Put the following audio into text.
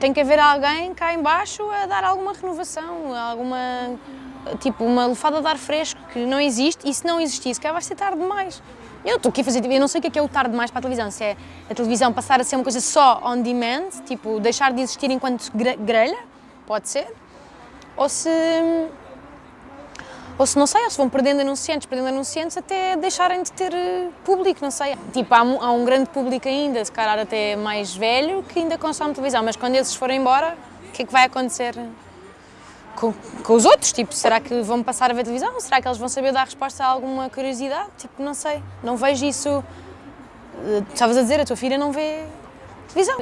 Tem que haver alguém cá em baixo a dar alguma renovação, alguma, tipo, uma lefada de ar fresco que não existe e se não existisse, cá vai ser tarde demais. Eu estou aqui a fazer, eu não sei o que é, que é o tarde demais para a televisão, se é a televisão passar a ser uma coisa só on demand, tipo, deixar de existir enquanto grelha, pode ser, ou se, ou se não sei, ou se vão perdendo anunciantes, perdendo anunciantes até deixarem de ter eh, público, não sei. Tipo, há, há um grande público ainda, se calhar até mais velho, que ainda consome televisão, mas quando esses forem embora, o que é que vai acontecer com, com os outros? Tipo, será que vão passar a ver televisão? Será que eles vão saber dar resposta a alguma curiosidade? Tipo, não sei, não vejo isso... Eh, estavas a dizer, a tua filha não vê televisão.